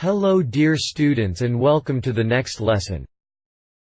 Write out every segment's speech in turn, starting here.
Hello dear students and welcome to the next lesson.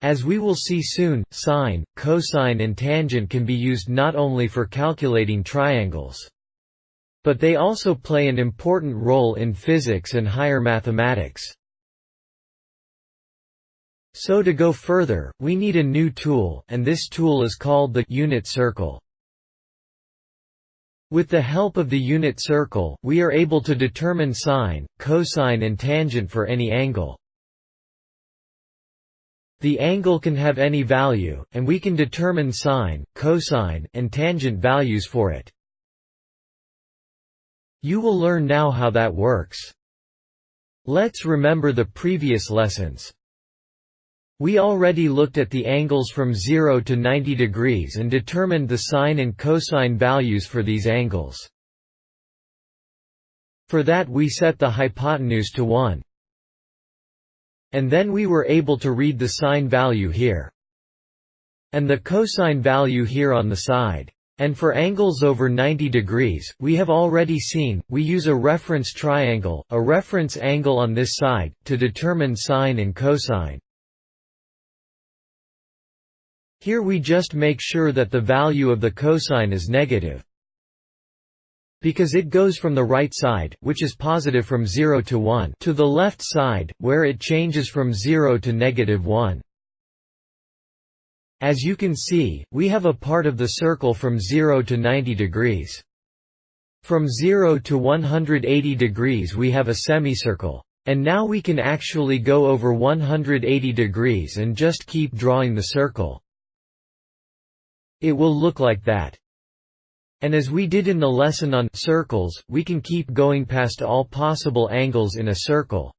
As we will see soon, sine, cosine and tangent can be used not only for calculating triangles. But they also play an important role in physics and higher mathematics. So to go further, we need a new tool, and this tool is called the unit circle. With the help of the unit circle, we are able to determine sine, cosine and tangent for any angle. The angle can have any value, and we can determine sine, cosine, and tangent values for it. You will learn now how that works. Let's remember the previous lessons. We already looked at the angles from 0 to 90 degrees and determined the sine and cosine values for these angles. For that we set the hypotenuse to 1. And then we were able to read the sine value here. And the cosine value here on the side. And for angles over 90 degrees, we have already seen, we use a reference triangle, a reference angle on this side, to determine sine and cosine. Here we just make sure that the value of the cosine is negative. Because it goes from the right side, which is positive from 0 to 1, to the left side, where it changes from 0 to negative 1. As you can see, we have a part of the circle from 0 to 90 degrees. From 0 to 180 degrees we have a semicircle. And now we can actually go over 180 degrees and just keep drawing the circle. It will look like that. And as we did in the lesson on circles, we can keep going past all possible angles in a circle.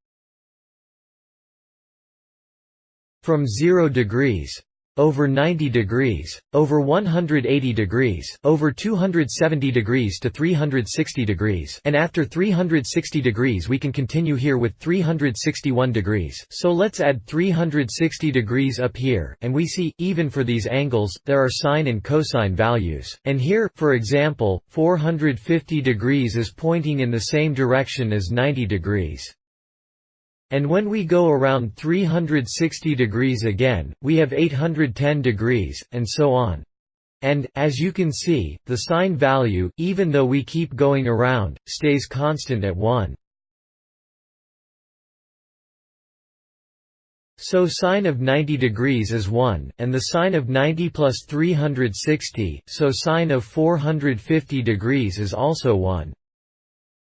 From 0 degrees over 90 degrees, over 180 degrees, over 270 degrees to 360 degrees and after 360 degrees we can continue here with 361 degrees so let's add 360 degrees up here, and we see, even for these angles, there are sine and cosine values. And here, for example, 450 degrees is pointing in the same direction as 90 degrees. And when we go around 360 degrees again, we have 810 degrees, and so on. And, as you can see, the sine value, even though we keep going around, stays constant at 1. So sine of 90 degrees is 1, and the sine of 90 plus 360, so sine of 450 degrees is also 1.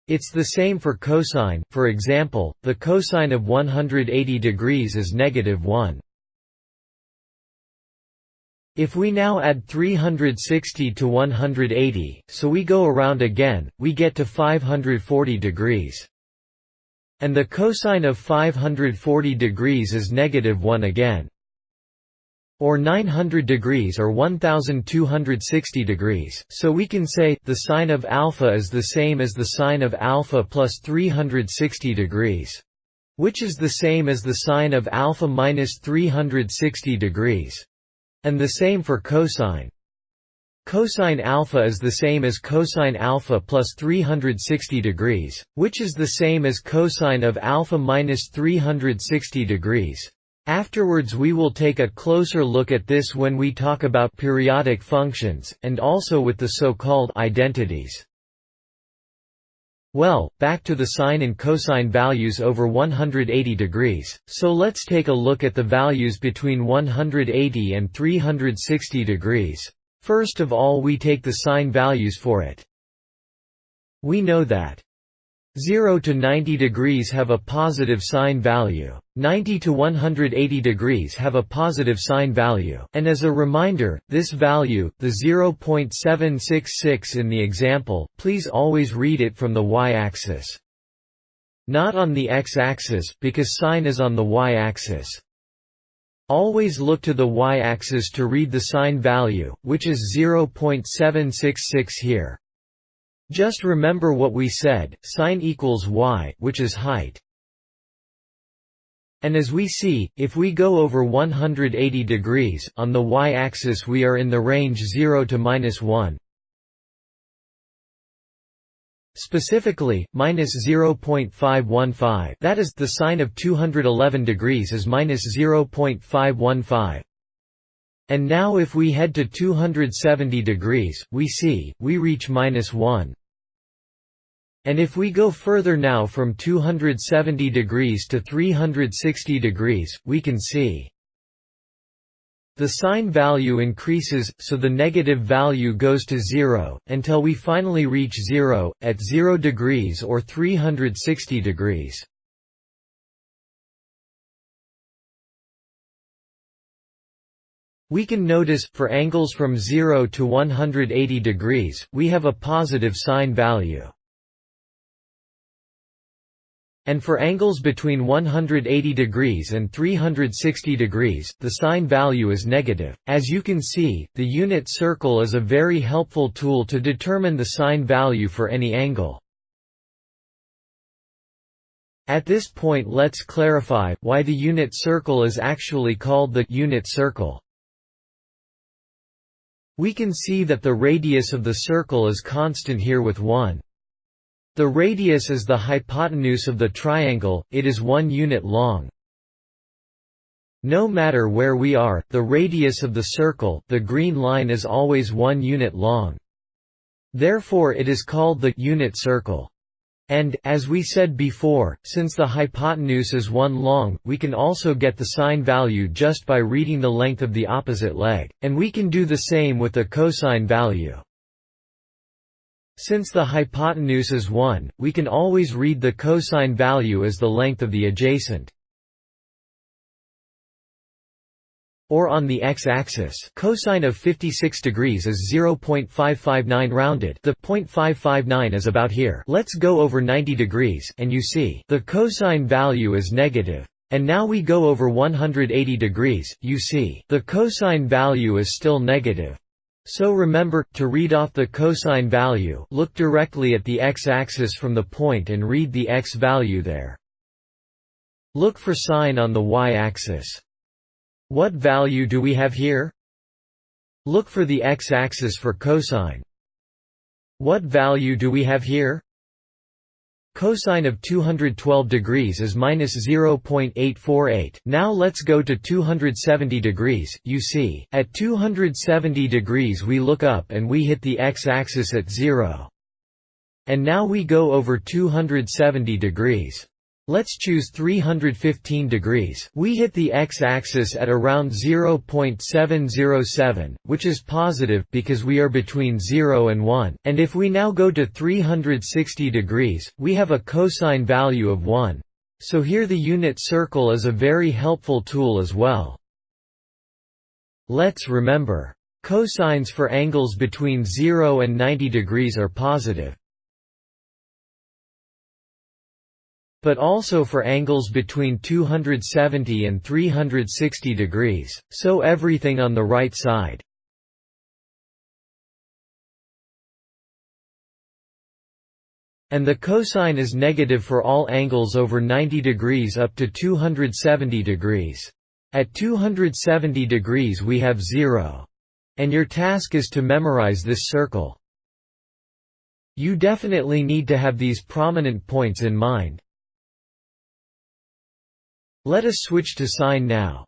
It's the same for cosine, for example, the cosine of 180 degrees is negative 1. If we now add 360 to 180, so we go around again, we get to 540 degrees. And the cosine of 540 degrees is negative 1 again or 900 degrees or 1260 degrees, so we can say, the sine of alpha is the same as the sine of alpha plus 360 degrees. Which is the same as the sine of alpha minus 360 degrees. And the same for cosine. Cosine alpha is the same as cosine alpha plus 360 degrees, which is the same as cosine of alpha minus 360 degrees. Afterwards we will take a closer look at this when we talk about periodic functions, and also with the so-called identities. Well, back to the sine and cosine values over 180 degrees, so let's take a look at the values between 180 and 360 degrees. First of all we take the sine values for it. We know that 0 to 90 degrees have a positive sine value. 90 to 180 degrees have a positive sine value. And as a reminder, this value, the 0.766 in the example, please always read it from the y-axis. Not on the x-axis, because sine is on the y-axis. Always look to the y-axis to read the sine value, which is 0.766 here. Just remember what we said, sine equals y, which is height. And as we see, if we go over 180 degrees, on the y-axis we are in the range 0 to minus 1. Specifically, minus 0.515 that is, the sine of 211 degrees is minus 0.515. And now if we head to 270 degrees, we see, we reach minus 1. And if we go further now from 270 degrees to 360 degrees, we can see the sine value increases, so the negative value goes to zero, until we finally reach zero, at 0 degrees or 360 degrees. We can notice, for angles from 0 to 180 degrees, we have a positive sine value and for angles between 180 degrees and 360 degrees, the sine value is negative. As you can see, the unit circle is a very helpful tool to determine the sine value for any angle. At this point let's clarify, why the unit circle is actually called the unit circle. We can see that the radius of the circle is constant here with 1. The radius is the hypotenuse of the triangle, it is one unit long. No matter where we are, the radius of the circle the green line is always one unit long. Therefore it is called the unit circle. And, as we said before, since the hypotenuse is one long, we can also get the sine value just by reading the length of the opposite leg, and we can do the same with the cosine value. Since the hypotenuse is 1, we can always read the cosine value as the length of the adjacent. Or on the x-axis, cosine of 56 degrees is 0.559 rounded. The 0.559 is about here. Let's go over 90 degrees and you see the cosine value is negative. And now we go over 180 degrees, you see the cosine value is still negative. So remember, to read off the cosine value look directly at the x-axis from the point and read the x value there. Look for sine on the y-axis. What value do we have here? Look for the x-axis for cosine. What value do we have here? Cosine of 212 degrees is minus 0.848. Now let's go to 270 degrees, you see, at 270 degrees we look up and we hit the x-axis at 0. And now we go over 270 degrees. Let's choose 315 degrees. We hit the x-axis at around 0.707, which is positive because we are between 0 and 1. And if we now go to 360 degrees, we have a cosine value of 1. So here the unit circle is a very helpful tool as well. Let's remember. Cosines for angles between 0 and 90 degrees are positive. But also for angles between 270 and 360 degrees, so everything on the right side. And the cosine is negative for all angles over 90 degrees up to 270 degrees. At 270 degrees we have 0. And your task is to memorize this circle. You definitely need to have these prominent points in mind. Let us switch to sine now.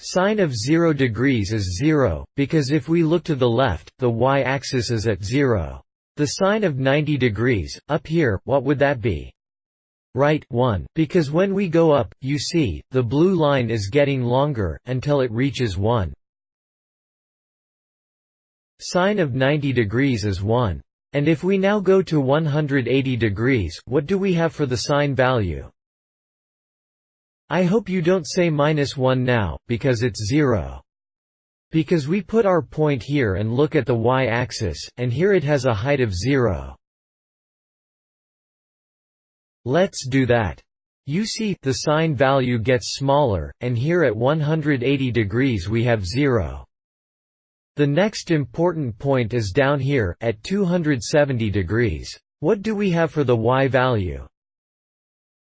Sine of 0 degrees is 0, because if we look to the left, the y-axis is at 0. The sine of 90 degrees, up here, what would that be? Right, 1, because when we go up, you see, the blue line is getting longer, until it reaches 1. Sine of 90 degrees is 1. And if we now go to 180 degrees, what do we have for the sine value? I hope you don't say minus 1 now, because it's 0. Because we put our point here and look at the y-axis, and here it has a height of 0. Let's do that. You see, the sine value gets smaller, and here at 180 degrees we have 0. The next important point is down here, at 270 degrees. What do we have for the y value?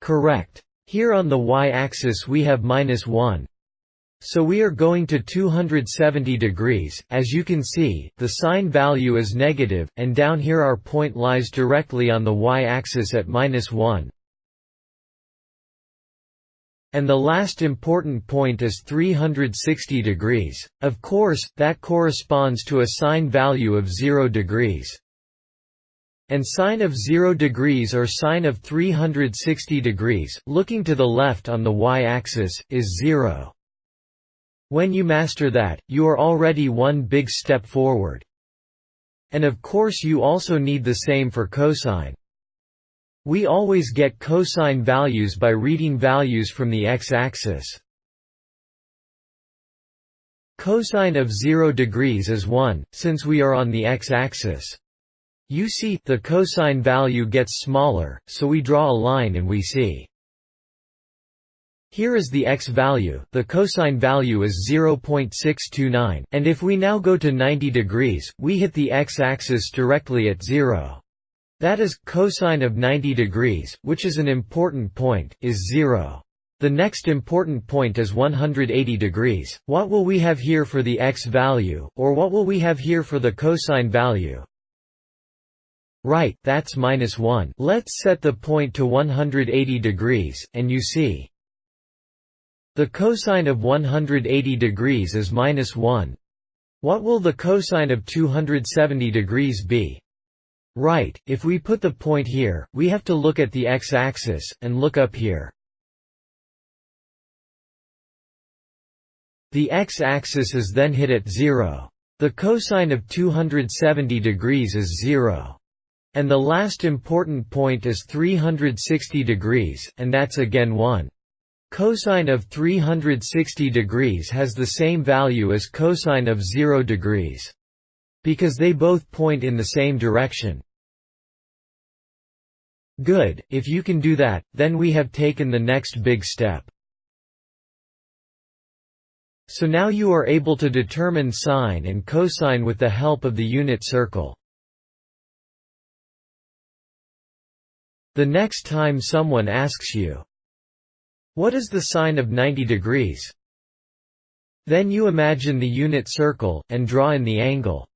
Correct. Here on the y-axis we have minus 1. So we are going to 270 degrees, as you can see, the sine value is negative, and down here our point lies directly on the y-axis at minus 1. And the last important point is 360 degrees. Of course, that corresponds to a sine value of 0 degrees. And sine of 0 degrees or sine of 360 degrees, looking to the left on the y-axis, is 0. When you master that, you are already one big step forward. And of course you also need the same for cosine. We always get cosine values by reading values from the x-axis. Cosine of 0 degrees is 1, since we are on the x-axis. You see, the cosine value gets smaller, so we draw a line and we see here is the x value, the cosine value is 0.629, and if we now go to 90 degrees, we hit the x-axis directly at 0. That is, cosine of 90 degrees, which is an important point, is 0. The next important point is 180 degrees. What will we have here for the x value, or what will we have here for the cosine value? Right, that's minus 1. Let's set the point to 180 degrees, and you see, the cosine of 180 degrees is minus 1. What will the cosine of 270 degrees be? Right, if we put the point here, we have to look at the x-axis, and look up here. The x-axis is then hit at 0. The cosine of 270 degrees is 0. And the last important point is 360 degrees, and that's again 1. Cosine of 360 degrees has the same value as cosine of 0 degrees. Because they both point in the same direction. Good, if you can do that, then we have taken the next big step. So now you are able to determine sine and cosine with the help of the unit circle. The next time someone asks you, what is the sine of 90 degrees? Then you imagine the unit circle, and draw in the angle.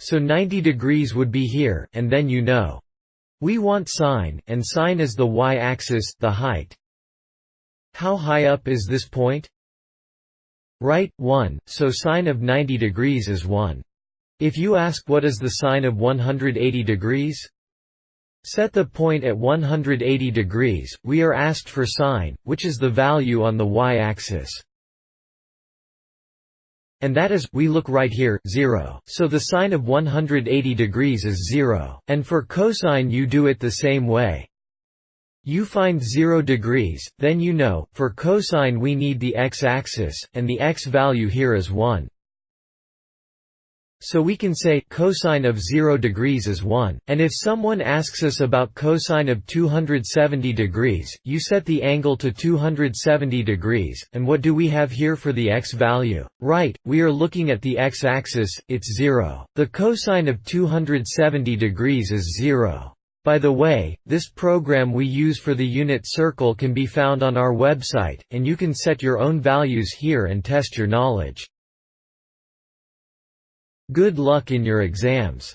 So 90 degrees would be here, and then you know. We want sine, and sine is the y-axis, the height. How high up is this point? Right, 1, so sine of 90 degrees is 1. If you ask what is the sine of 180 degrees? Set the point at 180 degrees, we are asked for sine, which is the value on the y-axis. And that is, we look right here, 0. So the sine of 180 degrees is 0. And for cosine you do it the same way. You find 0 degrees, then you know, for cosine we need the x-axis, and the x value here is 1. So we can say, cosine of 0 degrees is 1, and if someone asks us about cosine of 270 degrees, you set the angle to 270 degrees, and what do we have here for the x value? Right, we are looking at the x-axis, it's 0. The cosine of 270 degrees is 0. By the way, this program we use for the unit circle can be found on our website, and you can set your own values here and test your knowledge. Good luck in your exams.